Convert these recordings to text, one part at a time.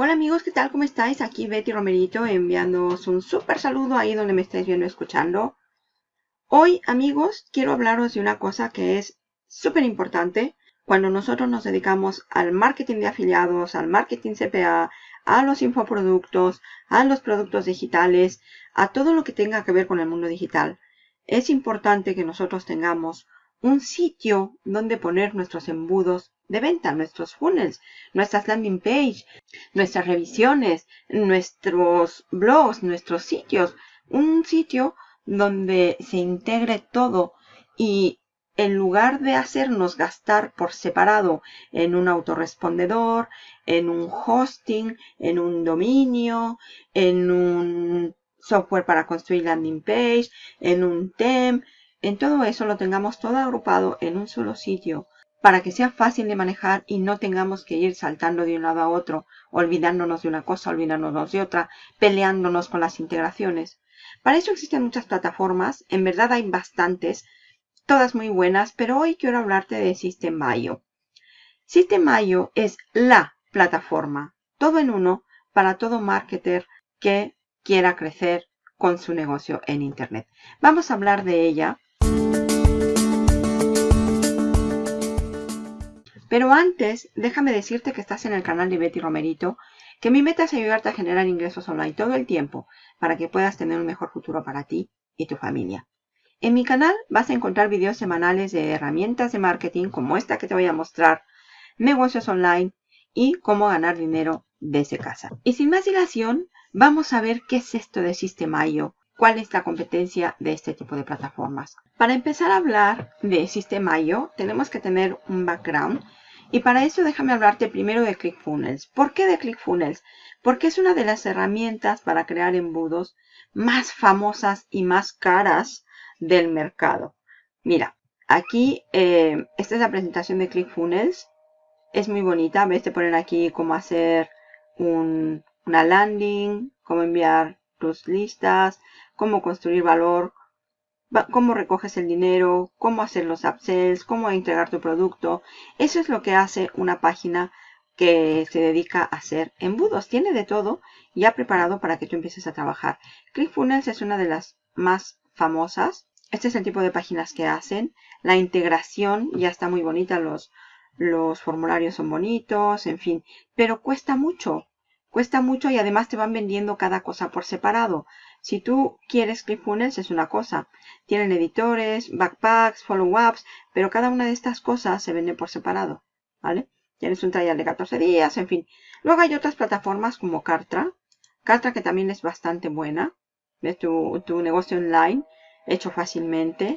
Hola amigos, ¿qué tal? ¿Cómo estáis? Aquí Betty Romerito enviándoos un súper saludo ahí donde me estáis viendo escuchando. Hoy, amigos, quiero hablaros de una cosa que es súper importante cuando nosotros nos dedicamos al marketing de afiliados, al marketing CPA, a los infoproductos, a los productos digitales, a todo lo que tenga que ver con el mundo digital. Es importante que nosotros tengamos un sitio donde poner nuestros embudos de venta, nuestros funnels, nuestras landing page, nuestras revisiones, nuestros blogs, nuestros sitios. Un sitio donde se integre todo y en lugar de hacernos gastar por separado en un autorrespondedor, en un hosting, en un dominio, en un software para construir landing page, en un theme, en todo eso lo tengamos todo agrupado en un solo sitio para que sea fácil de manejar y no tengamos que ir saltando de un lado a otro, olvidándonos de una cosa, olvidándonos de otra, peleándonos con las integraciones. Para eso existen muchas plataformas, en verdad hay bastantes, todas muy buenas, pero hoy quiero hablarte de System.io. System.io es la plataforma, todo en uno, para todo marketer que quiera crecer con su negocio en Internet. Vamos a hablar de ella Pero antes, déjame decirte que estás en el canal de Betty Romerito, que mi meta es ayudarte a generar ingresos online todo el tiempo para que puedas tener un mejor futuro para ti y tu familia. En mi canal vas a encontrar videos semanales de herramientas de marketing como esta que te voy a mostrar, negocios online y cómo ganar dinero desde casa. Y sin más dilación, vamos a ver qué es esto de System.io, cuál es la competencia de este tipo de plataformas. Para empezar a hablar de System.io, tenemos que tener un background y para eso déjame hablarte primero de ClickFunnels. ¿Por qué de ClickFunnels? Porque es una de las herramientas para crear embudos más famosas y más caras del mercado. Mira, aquí eh, esta es la presentación de ClickFunnels. Es muy bonita. Ves, te ponen aquí cómo hacer una landing, cómo enviar tus listas, cómo construir valor cómo recoges el dinero, cómo hacer los upsells, cómo entregar tu producto. Eso es lo que hace una página que se dedica a hacer embudos. Tiene de todo ya preparado para que tú empieces a trabajar. ClickFunnels es una de las más famosas. Este es el tipo de páginas que hacen. La integración ya está muy bonita. Los, los formularios son bonitos, en fin. Pero cuesta mucho. Cuesta mucho y además te van vendiendo cada cosa por separado. Si tú quieres ClickFunnels es una cosa. Tienen editores, backpacks, follow-ups, pero cada una de estas cosas se vende por separado. ¿Vale? Tienes un trial de 14 días, en fin. Luego hay otras plataformas como Cartra. Cartra que también es bastante buena. Ves tu, tu negocio online hecho fácilmente.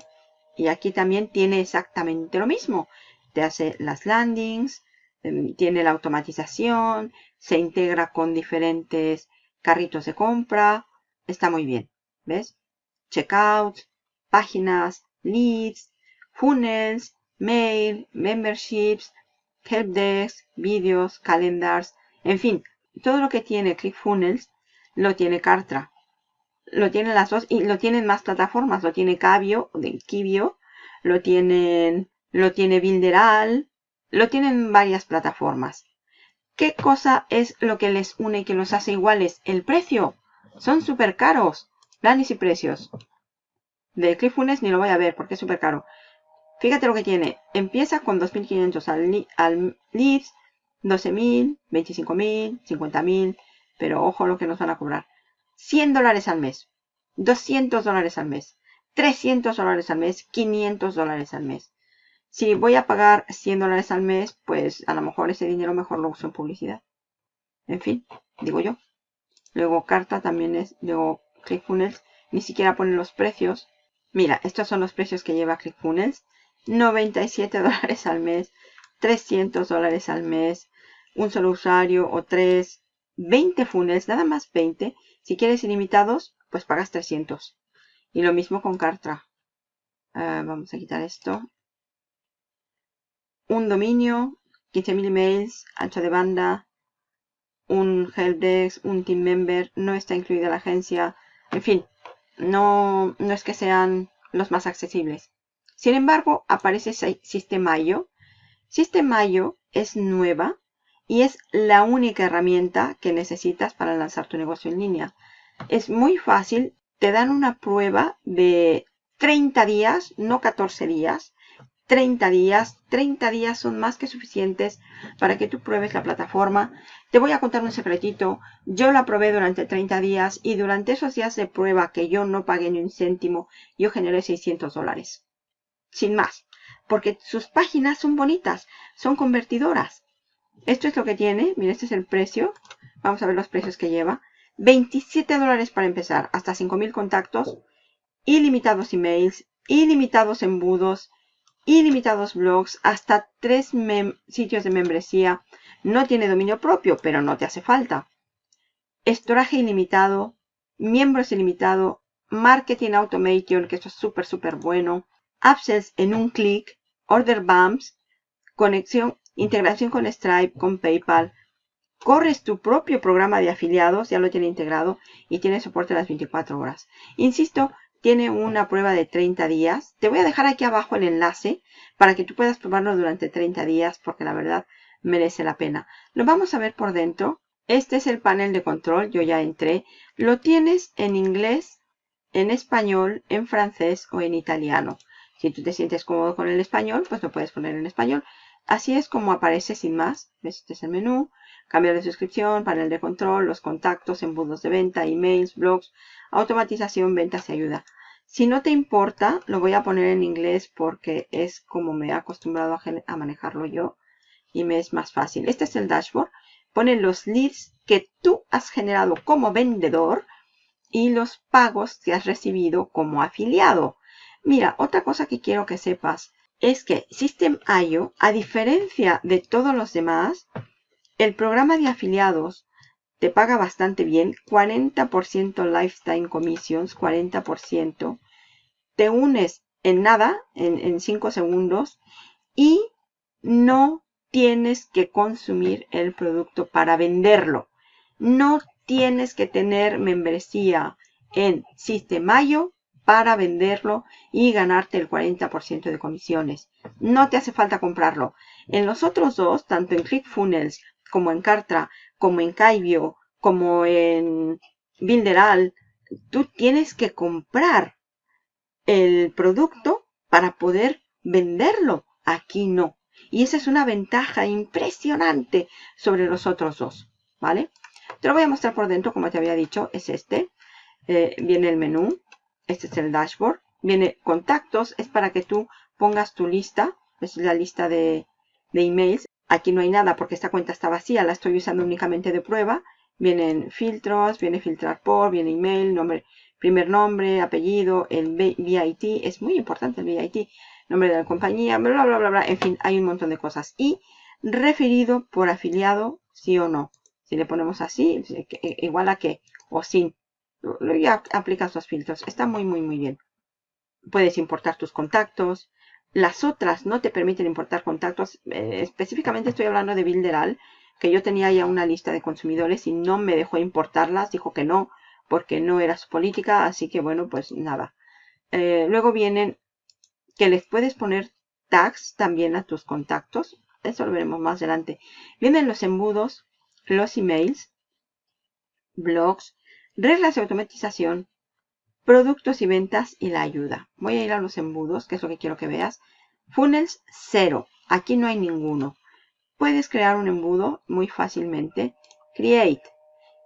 Y aquí también tiene exactamente lo mismo. Te hace las landings, em, tiene la automatización, se integra con diferentes carritos de compra, está muy bien. ¿Ves? Checkout, páginas, leads, funnels, mail, memberships, helpdesk, vídeos, calendars, en fin, todo lo que tiene ClickFunnels lo tiene Cartra. Lo tienen las dos y lo tienen más plataformas. Lo tiene Cabio, Kibio, lo tienen, lo tiene Builderal, lo tienen varias plataformas. ¿Qué cosa es lo que les une y que los hace iguales? El precio. Son súper caros. Planes y precios. De ClickFunnels ni lo voy a ver porque es súper caro. Fíjate lo que tiene. Empieza con 2.500 al, al leads, 12.000, 25.000, 50.000. Pero ojo lo que nos van a cobrar. 100 dólares al mes. 200 dólares al mes. 300 dólares al mes. 500 dólares al mes. Si voy a pagar 100 dólares al mes, pues a lo mejor ese dinero mejor lo uso en publicidad. En fin, digo yo. Luego carta también es, luego ClickFunnels, ni siquiera ponen los precios. Mira, estos son los precios que lleva ClickFunnels. 97 dólares al mes, 300 dólares al mes, un solo usuario o tres, 20 funnels, nada más 20. Si quieres ilimitados, pues pagas 300. Y lo mismo con Cartra. Ah, vamos a quitar esto. Un dominio, 15.000 emails, ancho de banda, un helpdesk, un team member, no está incluida la agencia, en fin, no, no es que sean los más accesibles. Sin embargo, aparece System.io. System.io es nueva y es la única herramienta que necesitas para lanzar tu negocio en línea. Es muy fácil, te dan una prueba de 30 días, no 14 días, 30 días. 30 días son más que suficientes para que tú pruebes la plataforma. Te voy a contar un secretito. Yo la probé durante 30 días y durante esos días de prueba que yo no pagué ni un céntimo, yo generé 600 dólares. Sin más. Porque sus páginas son bonitas, son convertidoras. Esto es lo que tiene. Mira, este es el precio. Vamos a ver los precios que lleva. 27 dólares para empezar. Hasta 5000 contactos. Ilimitados emails. Ilimitados embudos ilimitados blogs, hasta tres sitios de membresía. No tiene dominio propio, pero no te hace falta. Estoraje ilimitado, miembros ilimitado, marketing automation, que esto es súper, súper bueno. Upsells en un clic, order bumps, conexión, integración con Stripe, con PayPal. Corres tu propio programa de afiliados, ya lo tiene integrado y tiene soporte a las 24 horas. Insisto, tiene una prueba de 30 días. Te voy a dejar aquí abajo el enlace para que tú puedas probarlo durante 30 días porque la verdad merece la pena. Lo vamos a ver por dentro. Este es el panel de control. Yo ya entré. Lo tienes en inglés, en español, en francés o en italiano. Si tú te sientes cómodo con el español, pues lo puedes poner en español. Así es como aparece sin más. Este es el menú. Cambiar de suscripción, panel de control, los contactos, embudos de venta, emails, blogs, automatización, ventas y ayuda. Si no te importa, lo voy a poner en inglés porque es como me he acostumbrado a, manejarlo yo y me es más fácil. Este es el dashboard. Pone los leads que tú has generado como vendedor y los pagos que has recibido como afiliado. Mira, otra cosa que quiero que sepas es que System.io, a diferencia de todos los demás, el programa de afiliados te paga bastante bien, 40% Lifetime Commissions, 40%. Te unes en nada, en 5 segundos, y no tienes que consumir el producto para venderlo. No tienes que tener membresía en Sistemayo para venderlo y ganarte el 40% de comisiones. No te hace falta comprarlo. En los otros dos, tanto en ClickFunnels como en Cartra, como en Kaibio, como en Builderal, tú tienes que comprar el producto para poder venderlo. Aquí no. Y esa es una ventaja impresionante sobre los otros dos. ¿Vale? Te lo voy a mostrar por dentro, como te había dicho, es este. Eh, viene el menú. Este es el dashboard. Viene contactos, es para que tú pongas tu lista. Es la lista de, de emails. Aquí no hay nada porque esta cuenta está vacía, la estoy usando únicamente de prueba. Vienen filtros, viene filtrar por, viene email, nombre, primer nombre, apellido, el VIT, es muy importante el VIT, nombre de la compañía, bla, bla, bla, bla, en fin, hay un montón de cosas. Y referido por afiliado, sí o no. Si le ponemos así, e, igual a que, o sin, ya aplicas los filtros. Está muy, muy, muy bien. Puedes importar tus contactos, las otras no te permiten importar contactos. Eh, específicamente estoy hablando de Builderal, que yo tenía ya una lista de consumidores y no me dejó importarlas. Dijo que no, porque no era su política. Así que bueno, pues nada. Eh, luego vienen que les puedes poner tags también a tus contactos. Eso lo veremos más adelante. Vienen los embudos, los emails, blogs, reglas de automatización, productos y ventas y la ayuda. Voy a ir a los embudos, que es lo que quiero que veas. Funnels cero. Aquí no hay ninguno. Puedes crear un embudo muy fácilmente. Create.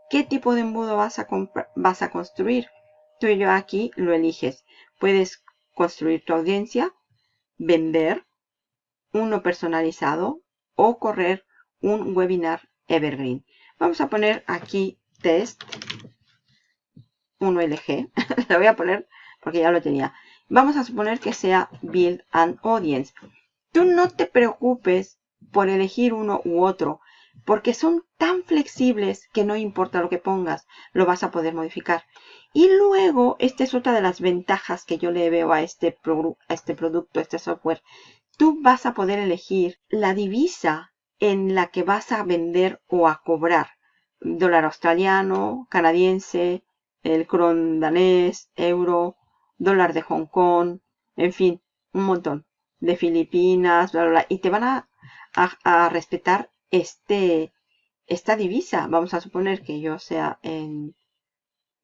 ¿Qué tipo de embudo vas a, vas a construir? Tú y yo aquí lo eliges. Puedes construir tu audiencia, vender, uno personalizado o correr un webinar evergreen. Vamos a poner aquí test 1LG. Lo voy a poner porque ya lo tenía. Vamos a suponer que sea Build an Audience. Tú no te preocupes por elegir uno u otro, porque son tan flexibles que no importa lo que pongas, lo vas a poder modificar. Y luego, esta es otra de las ventajas que yo le veo a este, a este producto, a este software. Tú vas a poder elegir la divisa en la que vas a vender o a cobrar. Dólar australiano, canadiense, el cron danés, euro, dólar de Hong Kong, en fin, un montón de Filipinas, bla, bla, bla, y te van a, a, respetar este, esta divisa, vamos a suponer que yo sea en,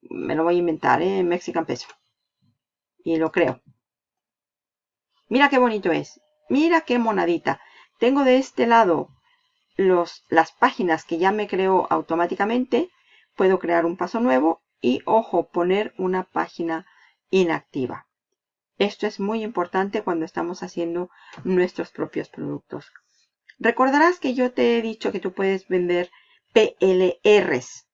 me lo voy a inventar, ¿eh? en Mexican Peso. Y lo creo. Mira qué bonito es. Mira qué monadita. Tengo de este lado los, las páginas que ya me creó automáticamente. Puedo crear un paso nuevo y, ojo, poner una página inactiva. Esto es muy importante cuando estamos haciendo nuestros propios productos. Recordarás que yo te he dicho que tú puedes vender PLRs.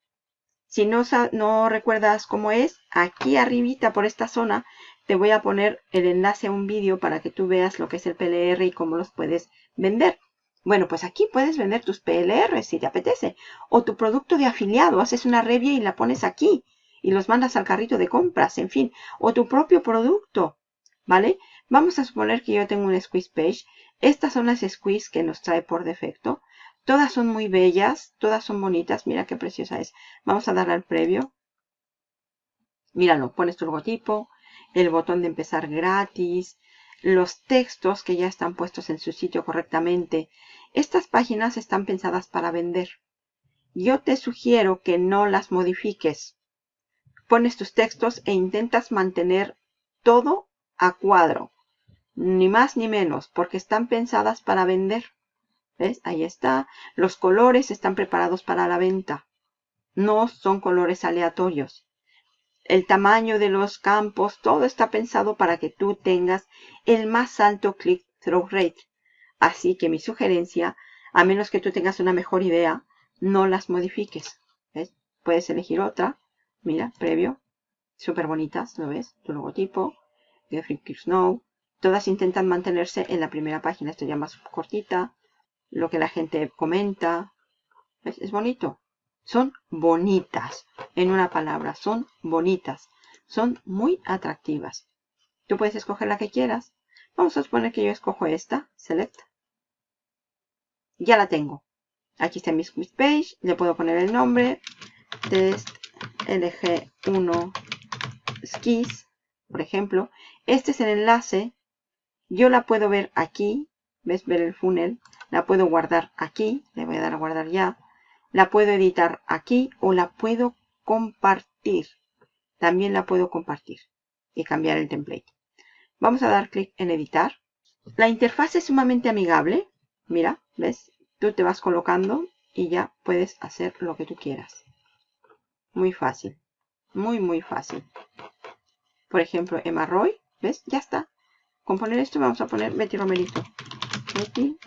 Si no, no recuerdas cómo es, aquí arribita por esta zona te voy a poner el enlace a un vídeo para que tú veas lo que es el PLR y cómo los puedes vender. Bueno, pues aquí puedes vender tus PLR si te apetece. O tu producto de afiliado, haces una review y la pones aquí y los mandas al carrito de compras, en fin. O tu propio producto, ¿vale? Vamos a suponer que yo tengo un squeeze page estas son las squeeze que nos trae por defecto. Todas son muy bellas, todas son bonitas. Mira qué preciosa es. Vamos a darle al previo. Míralo, pones tu logotipo, el botón de empezar gratis, los textos que ya están puestos en su sitio correctamente. Estas páginas están pensadas para vender. Yo te sugiero que no las modifiques. Pones tus textos e intentas mantener todo a cuadro ni más ni menos, porque están pensadas para vender. ¿Ves? Ahí está. Los colores están preparados para la venta. No son colores aleatorios. El tamaño de los campos, todo está pensado para que tú tengas el más alto click-through rate. Así que mi sugerencia, a menos que tú tengas una mejor idea, no las modifiques. ¿Ves? Puedes elegir otra. Mira, previo. Súper bonitas, ¿lo ves? Tu logotipo. Jeffrey Snow. Todas intentan mantenerse en la primera página. Esto ya más cortita. Lo que la gente comenta. Es bonito. Son bonitas. En una palabra, son bonitas. Son muy atractivas. Tú puedes escoger la que quieras. Vamos a suponer que yo escojo esta. Select. Ya la tengo. Aquí está mi page. Le puedo poner el nombre. Test LG1 Skis. Por ejemplo. Este es el enlace yo la puedo ver aquí, ¿ves? Ver el funnel. La puedo guardar aquí, le voy a dar a guardar ya. La puedo editar aquí o la puedo compartir. También la puedo compartir y cambiar el template. Vamos a dar clic en editar. La interfaz es sumamente amigable. Mira, ¿ves? Tú te vas colocando y ya puedes hacer lo que tú quieras. Muy fácil. Muy, muy fácil. Por ejemplo, Emma Roy, ¿ves? Ya está. Con poner esto vamos a poner Betty Romerito. Betty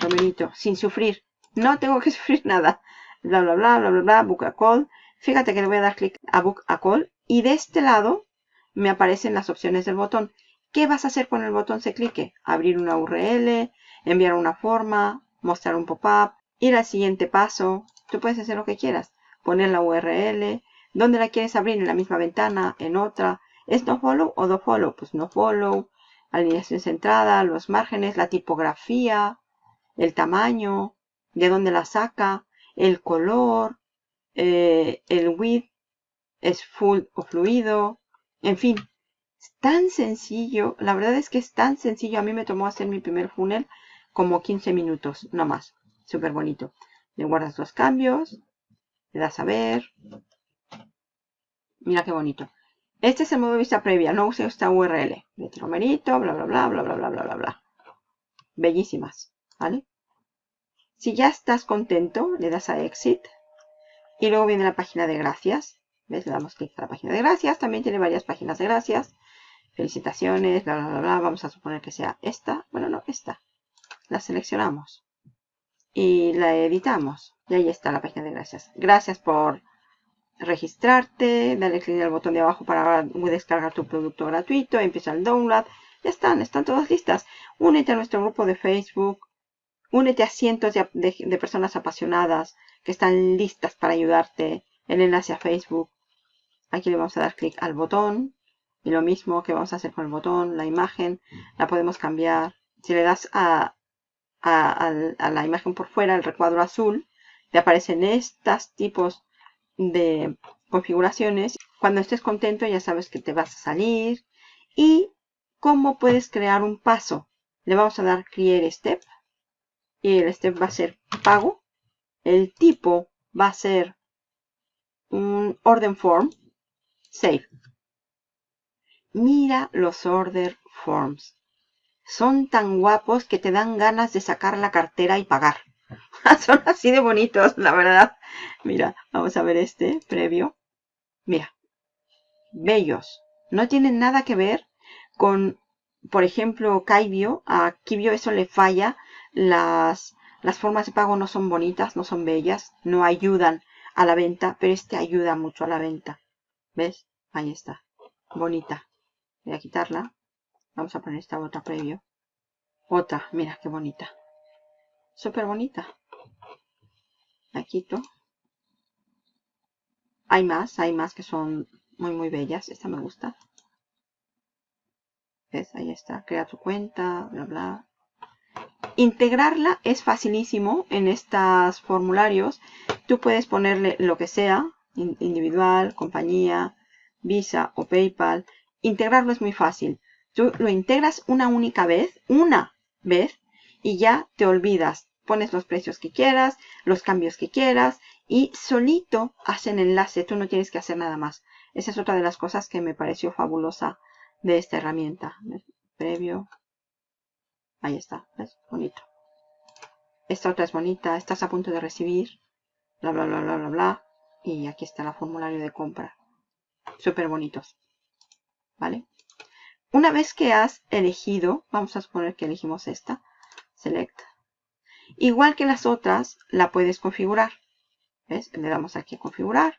Romerito, sin sufrir. No tengo que sufrir nada. Bla, bla, bla, bla, bla, bla, book a call. Fíjate que le voy a dar clic a book a call. Y de este lado me aparecen las opciones del botón. ¿Qué vas a hacer con el botón se clique? Abrir una URL, enviar una forma, mostrar un pop-up, ir al siguiente paso. Tú puedes hacer lo que quieras. Poner la URL. ¿Dónde la quieres abrir? En la misma ventana, en otra. ¿Es no follow o do follow? Pues no follow, alineación centrada, los márgenes, la tipografía, el tamaño, de dónde la saca, el color, eh, el width, es full o fluido, en fin, es tan sencillo, la verdad es que es tan sencillo, a mí me tomó hacer mi primer funnel como 15 minutos, no más, súper bonito. Le guardas los cambios, le das a ver, mira qué bonito. Este es el modo de vista previa, no use esta URL. De tromerito, bla, bla, bla, bla, bla, bla, bla, bla, bla. Bellísimas, ¿vale? Si ya estás contento, le das a Exit. Y luego viene la página de gracias. ¿Ves? Le damos clic a la página de gracias. También tiene varias páginas de gracias. Felicitaciones, bla, bla, bla, bla. Vamos a suponer que sea esta. Bueno, no, esta. La seleccionamos. Y la editamos. Y ahí está la página de gracias. Gracias por registrarte, dale clic al botón de abajo para descargar tu producto gratuito, empieza el download, ya están, están todas listas. Únete a nuestro grupo de Facebook, únete a cientos de, personas apasionadas que están listas para ayudarte. El enlace a Facebook. Aquí le vamos a dar clic al botón. Y lo mismo que vamos a hacer con el botón, la imagen, la podemos cambiar. Si le das a, a, la imagen por fuera, el recuadro azul, te aparecen estos tipos de configuraciones. Cuando estés contento ya sabes que te vas a salir. Y cómo puedes crear un paso. Le vamos a dar Create Step. Y el step va a ser pago. El tipo va a ser un order form. Save. Mira los order forms. Son tan guapos que te dan ganas de sacar la cartera y pagar. Son así de bonitos, la verdad. Mira, vamos a ver este previo. Mira, bellos. No tienen nada que ver con, por ejemplo, Kaibio. A Kibio eso le falla. Las, las formas de pago no son bonitas, no son bellas, no ayudan a la venta, pero este ayuda mucho a la venta. ¿Ves? Ahí está. Bonita. Voy a quitarla. Vamos a poner esta otra previo. Otra, mira qué bonita. Súper bonita. La quito. Hay más, hay más que son muy muy bellas. Esta me gusta. ¿Ves? Ahí está. Crea tu cuenta, bla bla. Integrarla es facilísimo en estos formularios. Tú puedes ponerle lo que sea, individual, compañía, Visa o PayPal. Integrarlo es muy fácil. Tú lo integras una única vez, una vez, y ya te olvidas. Pones los precios que quieras, los cambios que quieras, y solito hacen enlace. Tú no tienes que hacer nada más. Esa es otra de las cosas que me pareció fabulosa de esta herramienta. Previo. Ahí está. ¿Ves? Bonito. Esta otra es bonita. Estás a punto de recibir. Bla, bla, bla, bla, bla, bla. Y aquí está el formulario de compra. Súper bonitos. ¿Vale? Una vez que has elegido, vamos a suponer que elegimos esta, select. Igual que las otras, la puedes configurar. ¿Ves? Le damos aquí a configurar.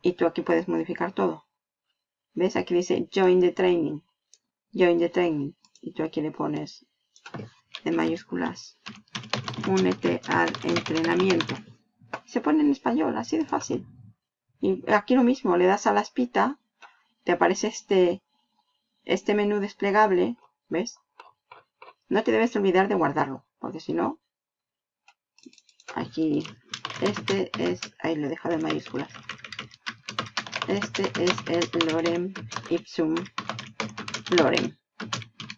Y tú aquí puedes modificar todo. ¿Ves? Aquí dice Join the Training. Join the Training. Y tú aquí le pones en mayúsculas. Únete al entrenamiento. Se pone en español, así de fácil. Y aquí lo mismo, le das a la espita, te aparece este este menú desplegable, ¿ves? No te debes olvidar de guardarlo, porque si no, aquí, este es, ahí lo he dejado en mayúsculas. Este es el Lorem Ipsum Lorem,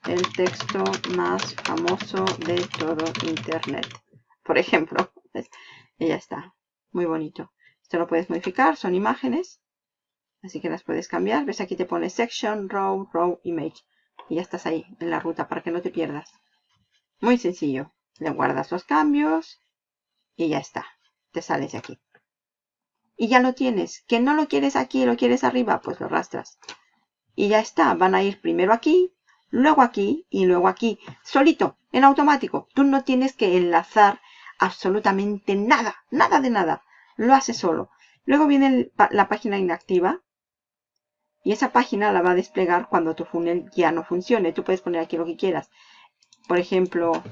el texto más famoso de todo Internet. Por ejemplo, ¿ves? y ya está, muy bonito. Esto lo puedes modificar, son imágenes. Así que las puedes cambiar. ¿Ves? Aquí te pone Section, Row, Row, Image. Y ya estás ahí en la ruta para que no te pierdas. Muy sencillo. Le guardas los cambios y ya está. Te sales de aquí. Y ya lo tienes. Que no lo quieres aquí, lo quieres arriba, pues lo arrastras. Y ya está. Van a ir primero aquí, luego aquí y luego aquí. Solito, en automático. Tú no tienes que enlazar absolutamente nada. Nada de nada. Lo hace solo. Luego viene la página inactiva y esa página la va a desplegar cuando tu funnel ya no funcione. Tú puedes poner aquí lo que quieras. Por ejemplo,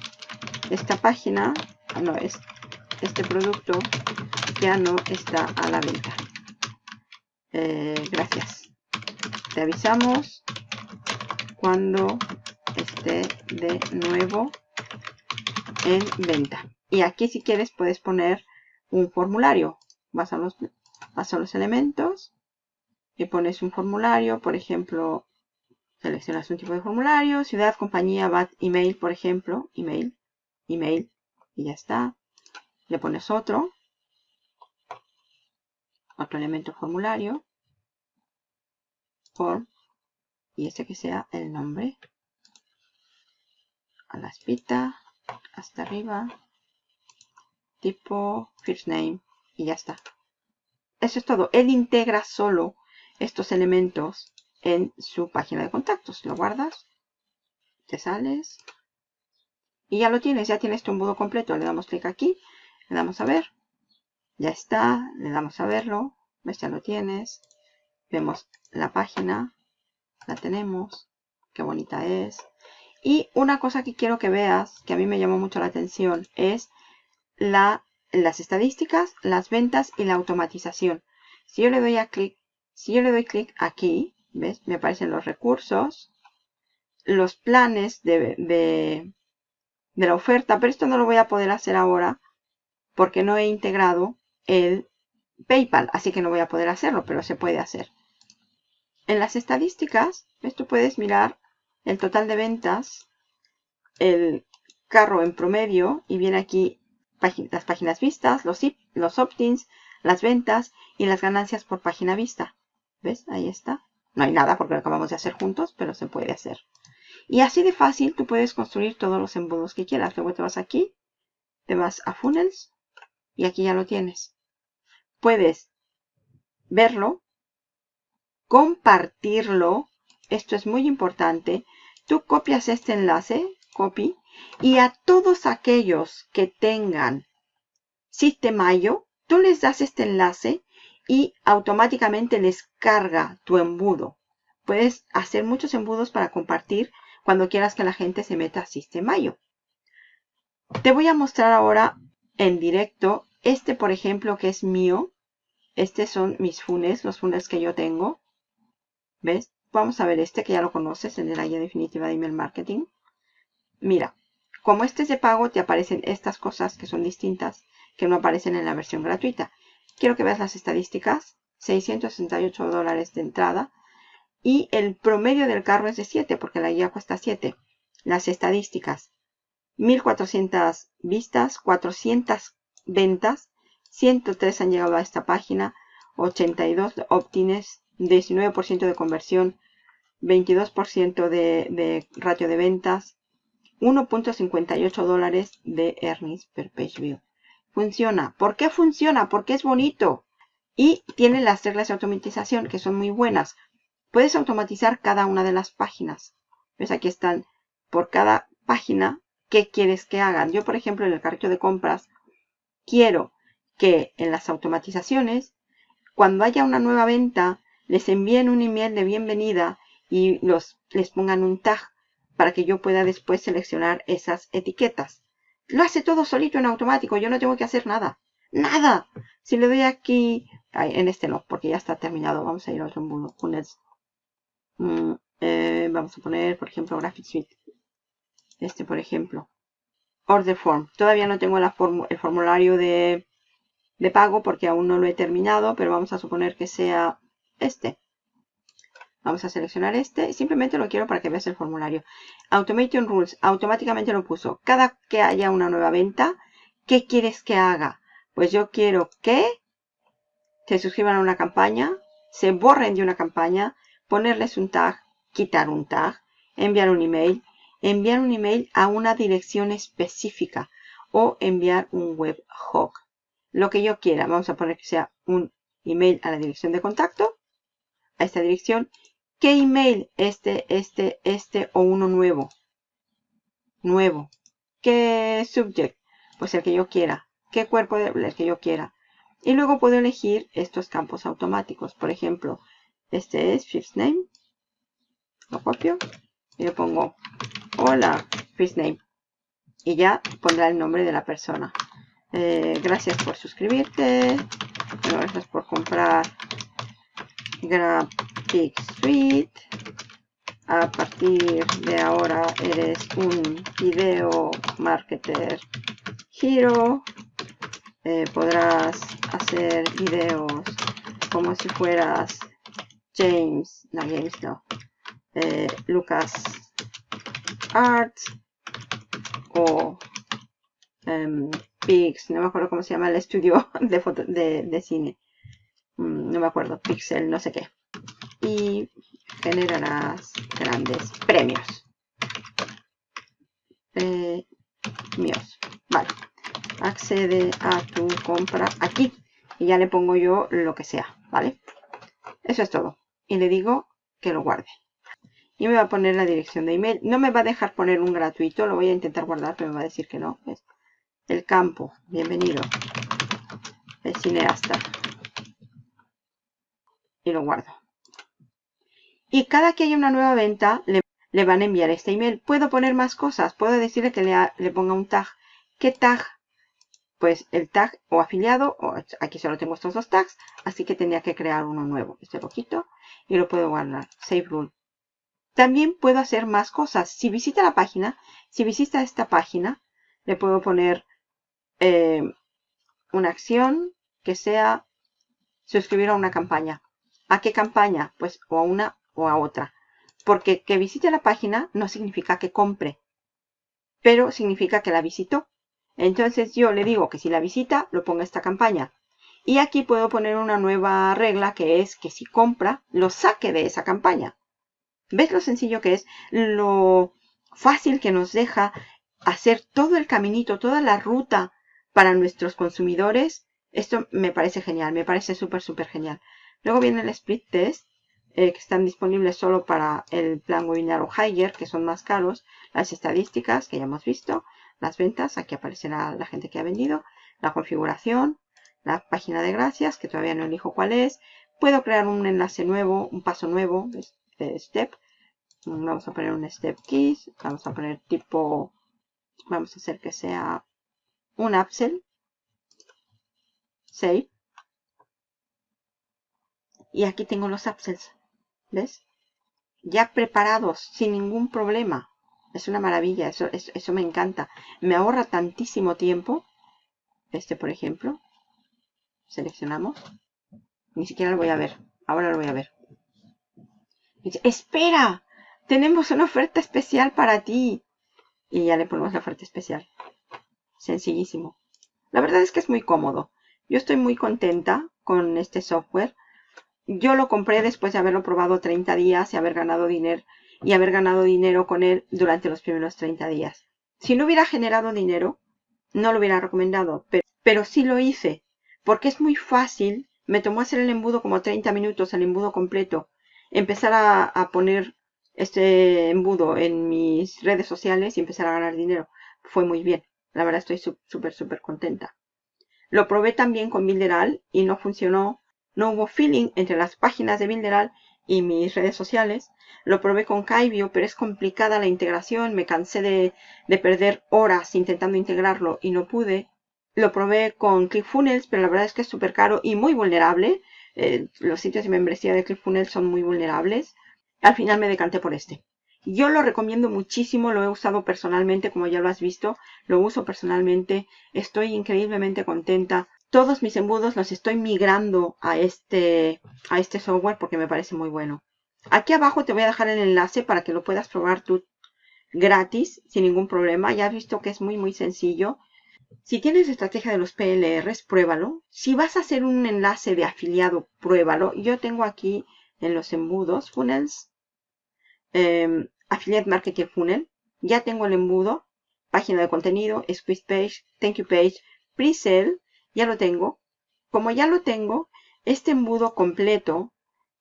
esta página, no es, este producto ya no está a la venta. Eh, gracias. Te avisamos cuando esté de nuevo en venta. Y aquí si quieres puedes poner un formulario. Vas a los, vas a los elementos y pones un formulario, por ejemplo, seleccionas un tipo de formulario, ciudad, compañía, BAT, email, por ejemplo, email, email, y ya está. Le pones otro, otro elemento formulario, form, y este que sea el nombre, a la espita, hasta arriba, tipo, first name, y ya está. Eso es todo. Él integra solo estos elementos en su página de contactos. Lo guardas, te sales y ya lo tienes, ya tienes tu embudo completo. Le damos clic aquí, le damos a ver, ya está, le damos a verlo, ves, ya lo tienes. Vemos la página, la tenemos, qué bonita es. Y una cosa que quiero que veas, que a mí me llamó mucho la atención, es la, las estadísticas, las ventas y la automatización. Si yo le doy a clic si yo le doy clic aquí, ¿ves? Me aparecen los recursos, los planes de, de, la oferta, pero esto no lo voy a poder hacer ahora porque no he integrado el PayPal, así que no voy a poder hacerlo, pero se puede hacer. En las estadísticas, esto puedes mirar el total de ventas, el carro en promedio, y viene aquí las páginas vistas, los, los opt-ins, las ventas y las ganancias por página vista. Ahí está. No hay nada porque lo acabamos de hacer juntos, pero se puede hacer. Y así de fácil tú puedes construir todos los embudos que quieras. Luego te vas aquí, te vas a Funnels y aquí ya lo tienes. Puedes verlo, compartirlo. Esto es muy importante. Tú copias este enlace, copy, y a todos aquellos que tengan Sistemayo, tú les das este enlace y automáticamente les carga tu embudo. Puedes hacer muchos embudos para compartir cuando quieras que la gente se meta a Sistemayo. Te voy a mostrar ahora en directo este, por ejemplo, que es mío. Estos son mis funes, los funes que yo tengo. ¿Ves? Vamos a ver este que ya lo conoces, en la guía definitiva de email marketing. Mira, como este es de pago, te aparecen estas cosas que son distintas, que no aparecen en la versión gratuita. Quiero que veas las estadísticas. 668 dólares de entrada. Y el promedio del carro es de 7, porque la guía cuesta 7. Las estadísticas. 1400 vistas, 400 ventas, 103 han llegado a esta página, 82 opt-ins, 19% de conversión, 22% de, de ratio de ventas, 1.58 dólares de earnings per page view. Funciona. ¿Por qué funciona? Porque es bonito. Y tiene las reglas de automatización que son muy buenas. Puedes automatizar cada una de las páginas. ¿Ves? Aquí están por cada página qué quieres que hagan. Yo, por ejemplo, en el carrito de compras, quiero que en las automatizaciones, cuando haya una nueva venta, les envíen un email de bienvenida y los, les pongan un tag para que yo pueda después seleccionar esas etiquetas. Lo hace todo solito en automático, yo no tengo que hacer nada. ¡Nada! Si le doy aquí, en este no, porque ya está terminado. Vamos a ir a otro embudo. Mm, eh, vamos a poner, por ejemplo, Graphic Suite. Este, por ejemplo. Order Form. Todavía no tengo el formulario de, de pago porque aún no lo he terminado, pero vamos a suponer que sea este. Vamos a seleccionar este. Simplemente lo quiero para que veas el formulario. Automation Rules. Automáticamente lo puso. Cada que haya una nueva venta, ¿qué quieres que haga? Pues yo quiero que se suscriban a una campaña, se borren de una campaña, ponerles un tag, quitar un tag, enviar un email, enviar un email a una dirección específica o enviar un webhook. Lo que yo quiera. Vamos a poner que sea un email a la dirección de contacto, a esta dirección, ¿Qué email? Este, este, este o uno nuevo. Nuevo. ¿Qué subject? Pues el que yo quiera. ¿Qué cuerpo? El que yo quiera. Y luego puedo elegir estos campos automáticos. Por ejemplo, este es first name. Lo copio. Y le pongo hola first name. Y ya pondrá el nombre de la persona. Eh, gracias por suscribirte. Gracias por comprar Graphic Suite. A partir de ahora eres un video marketer hero. Eh, podrás hacer videos como si fueras James, no James no, eh, Lucas Arts o um, no me acuerdo cómo se llama el estudio de cine. Mm, no me acuerdo, Pixel, no sé qué. Y generarás grandes premios. Míos. Vale. Accede a tu compra aquí. Y ya le pongo yo lo que sea, ¿vale? Eso es todo. Y le digo que lo guarde. Y me va a poner la dirección de email. No me va a dejar poner un gratuito. Lo voy a intentar guardar, pero me va a decir que no. El campo. Bienvenido. El cineasta y lo guardo. Y cada que haya una nueva venta, le, van a enviar este email. Puedo poner más cosas. Puedo decirle que le, ponga un tag. ¿Qué tag? Pues el tag o afiliado, o aquí solo tengo estos dos tags, así que tendría que crear uno nuevo. Este lo quito y lo puedo guardar. Save rule. También puedo hacer más cosas. Si visita la página, si visita esta página, le puedo poner eh, una acción que sea suscribir a una campaña. ¿A qué campaña? Pues o a una o a otra. Porque que visite la página no significa que compre, pero significa que la visitó. Entonces yo le digo que si la visita, lo ponga esta campaña. Y aquí puedo poner una nueva regla que es que si compra, lo saque de esa campaña. ¿Ves lo sencillo que es? Lo fácil que nos deja hacer todo el caminito, toda la ruta para nuestros consumidores. Esto me parece genial, me parece súper, súper genial. Luego viene el split test, eh, que están disponibles solo para el plan webinar o Higher, que son más caros. Las estadísticas, que ya hemos visto. Las ventas, aquí aparecerá la gente que ha vendido. La configuración, la página de gracias, que todavía no elijo cuál es. Puedo crear un enlace nuevo, un paso nuevo de step. Vamos a poner un step keys. Vamos a poner tipo, vamos a hacer que sea un upsell. Save. Y aquí tengo los upsells. ¿Ves? Ya preparados, sin ningún problema. Es una maravilla, eso, eso, eso me encanta. Me ahorra tantísimo tiempo. Este, por ejemplo. Seleccionamos. Ni siquiera lo voy a ver. Ahora lo voy a ver. Espera, tenemos una oferta especial para ti. Y ya le ponemos la oferta especial. Sencillísimo. La verdad es que es muy cómodo. Yo estoy muy contenta con este software. Yo lo compré después de haberlo probado 30 días y haber ganado dinero y haber ganado dinero con él durante los primeros 30 días. Si no hubiera generado dinero, no lo hubiera recomendado, pero, sí lo hice porque es muy fácil. Me tomó hacer el embudo como 30 minutos, el embudo completo. Empezar a, poner este embudo en mis redes sociales y empezar a ganar dinero. Fue muy bien. La verdad estoy súper, súper contenta. Lo probé también con Builderal y no funcionó. No hubo feeling entre las páginas de Builderal y mis redes sociales. Lo probé con Kaibio, pero es complicada la integración. Me cansé de, de perder horas intentando integrarlo y no pude. Lo probé con ClickFunnels, pero la verdad es que es súper caro y muy vulnerable. Eh, los sitios de membresía de ClickFunnels son muy vulnerables. Al final me decanté por este. Yo lo recomiendo muchísimo, lo he usado personalmente, como ya lo has visto. Lo uso personalmente, estoy increíblemente contenta. Todos mis embudos los estoy migrando a este, a este software porque me parece muy bueno. Aquí abajo te voy a dejar el enlace para que lo puedas probar tú gratis, sin ningún problema. Ya has visto que es muy, muy sencillo. Si tienes estrategia de los PLRs, pruébalo. Si vas a hacer un enlace de afiliado, pruébalo. Yo tengo aquí en los embudos, funnels, eh, affiliate marketing funnel. Ya tengo el embudo, página de contenido, squeeze page, thank you page, pre-sale. Ya lo tengo. Como ya lo tengo, este embudo completo,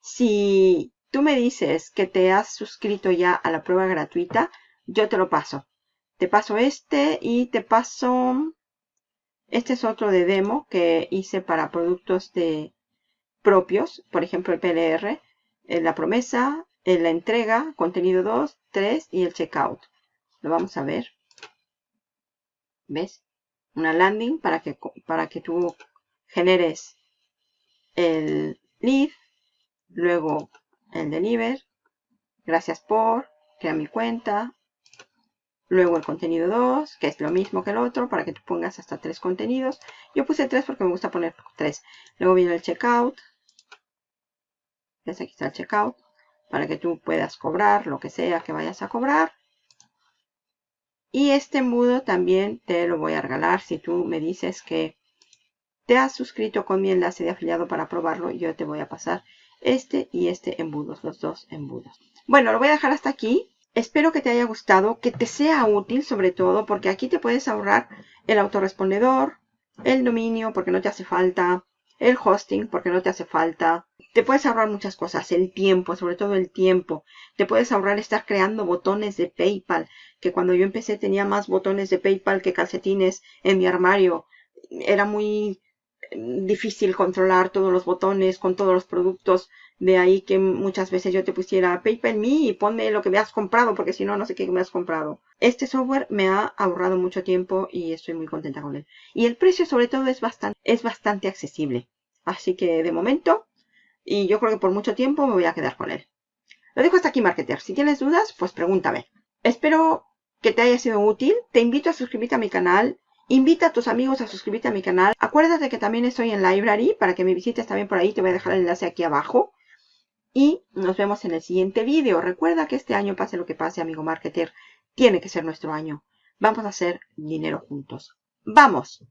si tú me dices que te has suscrito ya a la prueba gratuita, yo te lo paso. Te paso este y te paso este es otro de demo que hice para productos de propios, por ejemplo el PLR, en la promesa, en la entrega, contenido 2, 3 y el checkout. Lo vamos a ver. ¿Ves? Una landing para que, para que tú generes el lead, luego el deliver, gracias por, crea mi cuenta, Luego el contenido 2, que es lo mismo que el otro, para que tú pongas hasta tres contenidos. Yo puse tres porque me gusta poner tres. Luego viene el checkout. ¿Ves? Aquí está el checkout. Para que tú puedas cobrar lo que sea que vayas a cobrar. Y este embudo también te lo voy a regalar si tú me dices que te has suscrito con mi enlace de afiliado para probarlo. Yo te voy a pasar este y este embudos, los dos embudos. Bueno, lo voy a dejar hasta aquí. Espero que te haya gustado, que te sea útil sobre todo, porque aquí te puedes ahorrar el autorrespondedor, el dominio porque no te hace falta, el hosting porque no te hace falta. Te puedes ahorrar muchas cosas, el tiempo, sobre todo el tiempo. Te puedes ahorrar estar creando botones de PayPal, que cuando yo empecé tenía más botones de PayPal que calcetines en mi armario. Era muy difícil controlar todos los botones con todos los productos. De ahí que muchas veces yo te pusiera PayPal Me y ponme lo que me has comprado, porque si no, no sé qué me has comprado. Este software me ha ahorrado mucho tiempo y estoy muy contenta con él. Y el precio sobre todo es bastante, es bastante accesible. Así que de momento, y yo creo que por mucho tiempo me voy a quedar con él. Lo dejo hasta aquí, Marketer. Si tienes dudas, pues pregúntame. Espero que te haya sido útil. Te invito a suscribirte a mi canal Invita a tus amigos a suscribirte a mi canal. Acuérdate que también estoy en Library para que me visites también por ahí. Te voy a dejar el enlace aquí abajo. Y nos vemos en el siguiente vídeo. Recuerda que este año, pase lo que pase, amigo marketer, tiene que ser nuestro año. Vamos a hacer dinero juntos. ¡Vamos!